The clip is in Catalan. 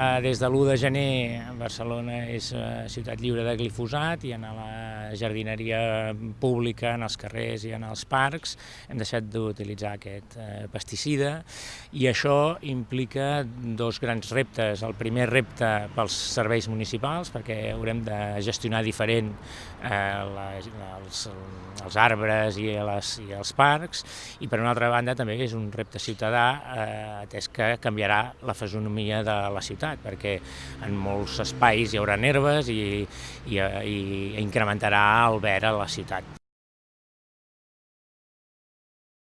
Eh, des de l'1 de gener Barcelona és eh, ciutat lliure de glifosat i en la jardineria pública, en els carrers i en els parcs hem deixat d'utilitzar aquest eh, pesticida i això implica dos grans reptes. El primer repte pels serveis municipals perquè haurem de gestionar diferent els, els arbres i, les, i els parcs i per una altra banda també és un repte ciutadà atès que canviarà la fesonomia de la ciutat ciutat, perquè en molts espais hi haurà herbes i, i, i incrementarà el verd a la ciutat.